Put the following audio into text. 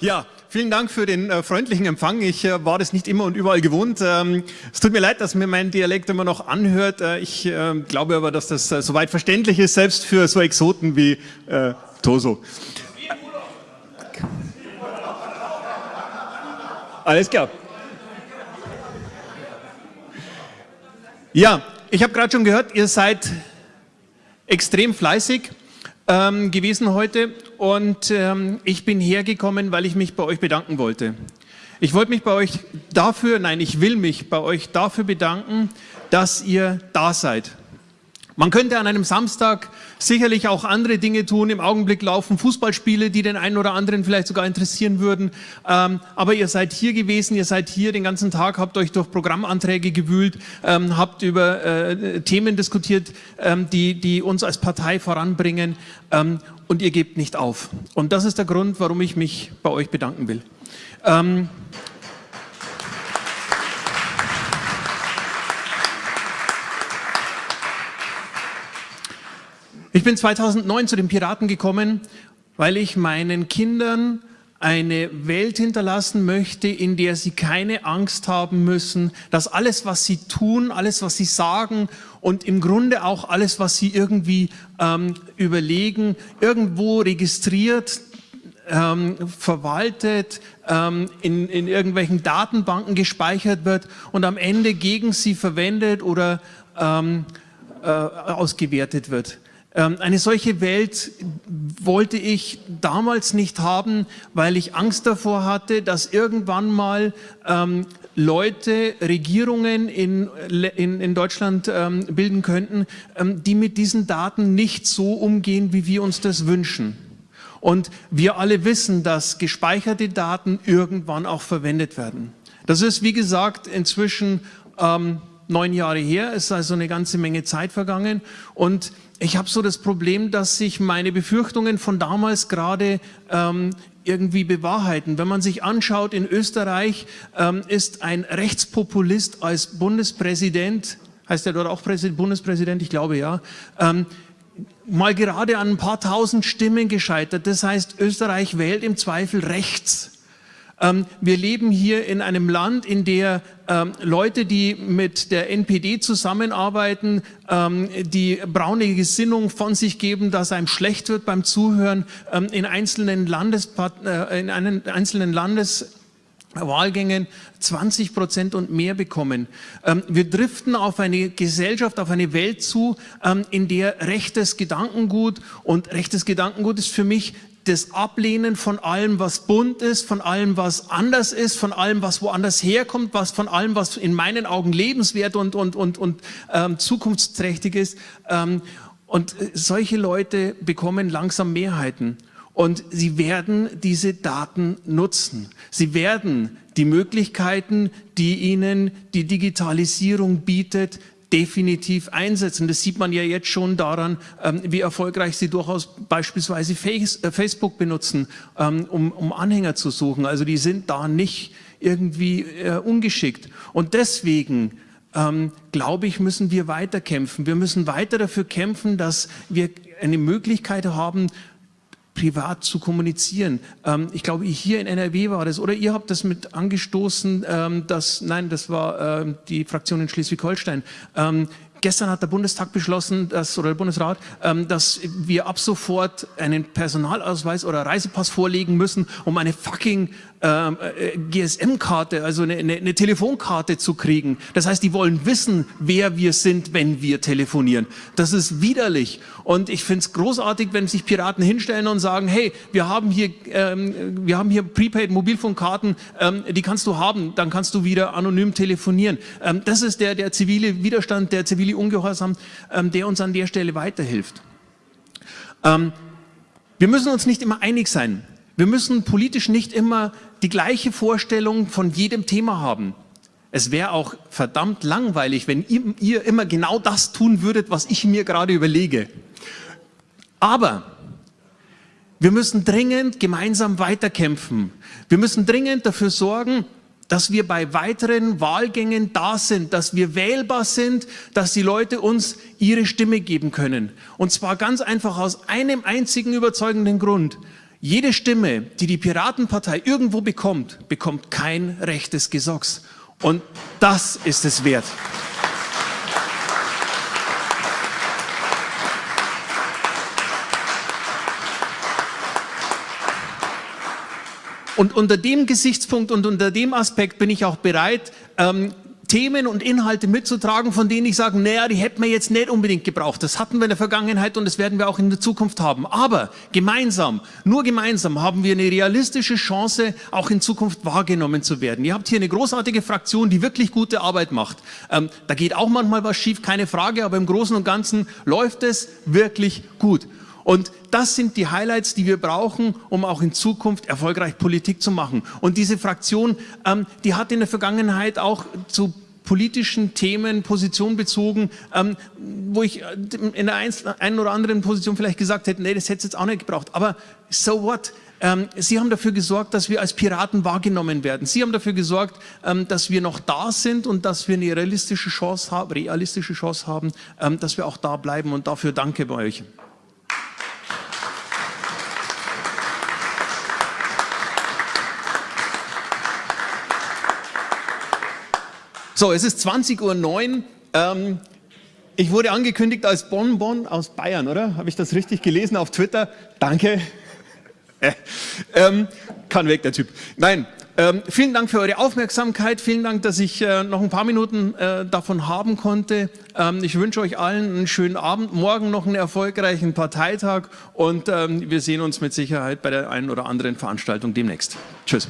Ja, vielen Dank für den äh, freundlichen Empfang. Ich äh, war das nicht immer und überall gewohnt. Ähm, es tut mir leid, dass mir mein Dialekt immer noch anhört. Äh, ich äh, glaube aber, dass das äh, soweit verständlich ist, selbst für so Exoten wie äh, Toso. Alles klar. Ja, ich habe gerade schon gehört, ihr seid extrem fleißig ähm, gewesen heute und ähm, ich bin hergekommen, weil ich mich bei euch bedanken wollte. Ich wollte mich bei euch dafür, nein, ich will mich bei euch dafür bedanken, dass ihr da seid. Man könnte an einem Samstag sicherlich auch andere Dinge tun. Im Augenblick laufen Fußballspiele, die den einen oder anderen vielleicht sogar interessieren würden. Ähm, aber ihr seid hier gewesen, ihr seid hier den ganzen Tag, habt euch durch Programmanträge gewühlt, ähm, habt über äh, Themen diskutiert, ähm, die, die uns als Partei voranbringen ähm, und ihr gebt nicht auf. Und das ist der Grund, warum ich mich bei euch bedanken will. Ich bin 2009 zu den Piraten gekommen, weil ich meinen Kindern eine Welt hinterlassen möchte, in der sie keine Angst haben müssen, dass alles, was sie tun, alles, was sie sagen und im Grunde auch alles, was sie irgendwie ähm, überlegen, irgendwo registriert, ähm, verwaltet, ähm, in, in irgendwelchen Datenbanken gespeichert wird und am Ende gegen sie verwendet oder ähm, äh, ausgewertet wird. Ähm, eine solche Welt wollte ich damals nicht haben, weil ich Angst davor hatte, dass irgendwann mal ähm, Leute Regierungen in, in, in Deutschland ähm, bilden könnten, ähm, die mit diesen Daten nicht so umgehen, wie wir uns das wünschen. Und wir alle wissen, dass gespeicherte Daten irgendwann auch verwendet werden. Das ist, wie gesagt, inzwischen ähm, neun Jahre her, es ist also eine ganze Menge Zeit vergangen und ich habe so das Problem, dass sich meine Befürchtungen von damals gerade ähm, irgendwie bewahrheiten. Wenn man sich anschaut, in Österreich ähm, ist ein Rechtspopulist als Bundespräsident, heißt er dort auch Präsident, Bundespräsident, ich glaube ja, ähm, mal gerade an ein paar tausend Stimmen gescheitert. Das heißt, Österreich wählt im Zweifel rechts. Ähm, wir leben hier in einem Land, in der ähm, Leute, die mit der NPD zusammenarbeiten, ähm, die braune Gesinnung von sich geben, dass einem schlecht wird beim Zuhören, in einzelnen, Landespart äh, in einen, einzelnen Landes Wahlgängen 20 Prozent und mehr bekommen. wir driften auf eine Gesellschaft, auf eine Welt zu, in der rechtes Gedankengut und rechtes Gedankengut ist für mich das Ablehnen von allem, was bunt ist, von allem, was anders ist, von allem, was woanders herkommt, was von allem, was in meinen Augen lebenswert und, und, und, und ähm, zukunftsträchtig ist. Ähm, und äh, solche Leute bekommen langsam Mehrheiten. Und sie werden diese Daten nutzen. Sie werden die Möglichkeiten, die ihnen die Digitalisierung bietet, definitiv einsetzen. Das sieht man ja jetzt schon daran, ähm, wie erfolgreich sie durchaus beispielsweise äh, Facebook benutzen, ähm, um, Anhänger zu suchen. Also die sind da nicht irgendwie äh, ungeschickt. Und deswegen ähm, glaube ich, müssen wir weiter kämpfen. Wir müssen weiter dafür kämpfen, dass wir eine Möglichkeit haben, privat zu kommunizieren. Ähm, ich glaube, hier in NRW war das, oder ihr habt das mit angestoßen, ähm, dass, nein, das war ähm, die Fraktion in Schleswig-Holstein. Ähm, gestern hat der Bundestag beschlossen, dass, oder der Bundesrat, ähm, dass wir ab sofort einen Personalausweis oder Reisepass vorlegen müssen, um eine fucking ähm, äh, GSM-Karte, also eine, eine, eine, Telefonkarte zu kriegen. Das heißt, die wollen wissen, wer wir sind, wenn wir telefonieren. Das ist widerlich. Und ich finde es großartig, wenn sich Piraten hinstellen und sagen, hey, wir haben hier, ähm, wir haben hier Prepaid-Mobilfunkkarten, ähm, die kannst du haben, dann kannst du wieder anonym telefonieren. Ähm, das ist der, der zivile Widerstand, der zivile Ungehorsam, ähm, der uns an der Stelle weiterhilft. Ähm, wir müssen uns nicht immer einig sein. Wir müssen politisch nicht immer die gleiche Vorstellung von jedem Thema haben. Es wäre auch verdammt langweilig, wenn ihr, ihr immer genau das tun würdet, was ich mir gerade überlege. Aber wir müssen dringend gemeinsam weiterkämpfen. Wir müssen dringend dafür sorgen, dass wir bei weiteren Wahlgängen da sind, dass wir wählbar sind, dass die Leute uns ihre Stimme geben können. Und zwar ganz einfach aus einem einzigen überzeugenden Grund. Jede Stimme, die die Piratenpartei irgendwo bekommt, bekommt kein rechtes Gesocks. Und das ist es wert. Und unter dem Gesichtspunkt und unter dem Aspekt bin ich auch bereit, ähm, Themen und Inhalte mitzutragen, von denen ich sage, naja, die hätten wir jetzt nicht unbedingt gebraucht. Das hatten wir in der Vergangenheit und das werden wir auch in der Zukunft haben. Aber gemeinsam, nur gemeinsam haben wir eine realistische Chance, auch in Zukunft wahrgenommen zu werden. Ihr habt hier eine großartige Fraktion, die wirklich gute Arbeit macht. Ähm, da geht auch manchmal was schief, keine Frage, aber im Großen und Ganzen läuft es wirklich gut. Und das sind die Highlights, die wir brauchen, um auch in Zukunft erfolgreich Politik zu machen. Und diese Fraktion, ähm, die hat in der Vergangenheit auch zu politischen Themen Position bezogen, ähm, wo ich äh, in der einen oder anderen Position vielleicht gesagt hätte, nee, das hätte es jetzt auch nicht gebraucht. Aber so what? Ähm, Sie haben dafür gesorgt, dass wir als Piraten wahrgenommen werden. Sie haben dafür gesorgt, ähm, dass wir noch da sind und dass wir eine realistische Chance haben, realistische Chance haben ähm, dass wir auch da bleiben. Und dafür danke bei euch. So, es ist 20.09 Uhr. Ähm, ich wurde angekündigt als Bonbon aus Bayern, oder? Habe ich das richtig gelesen auf Twitter? Danke. Äh, ähm, kann weg, der Typ. Nein, ähm, vielen Dank für eure Aufmerksamkeit. Vielen Dank, dass ich äh, noch ein paar Minuten äh, davon haben konnte. Ähm, ich wünsche euch allen einen schönen Abend, morgen noch einen erfolgreichen Parteitag und ähm, wir sehen uns mit Sicherheit bei der einen oder anderen Veranstaltung demnächst. Tschüss.